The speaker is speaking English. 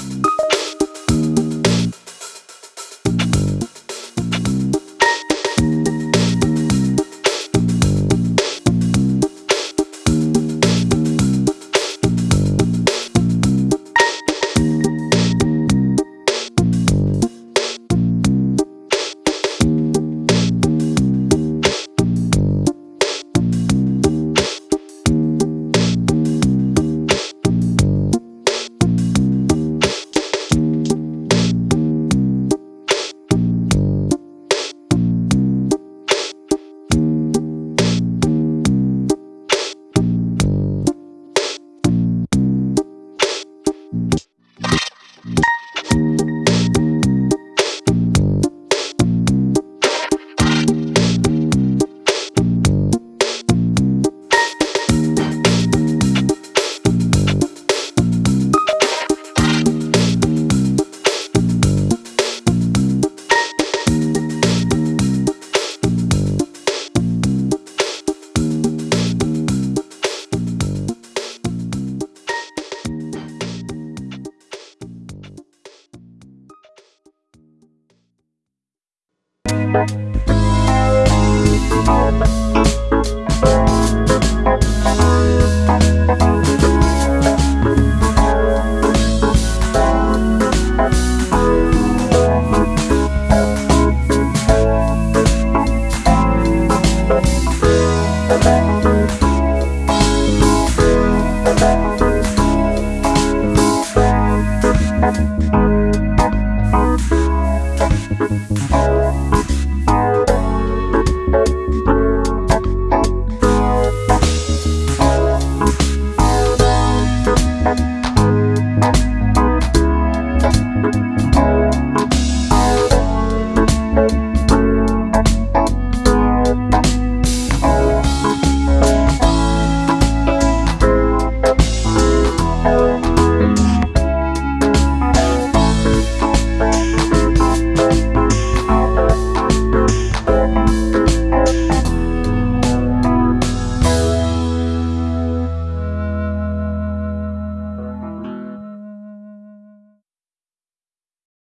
Bye.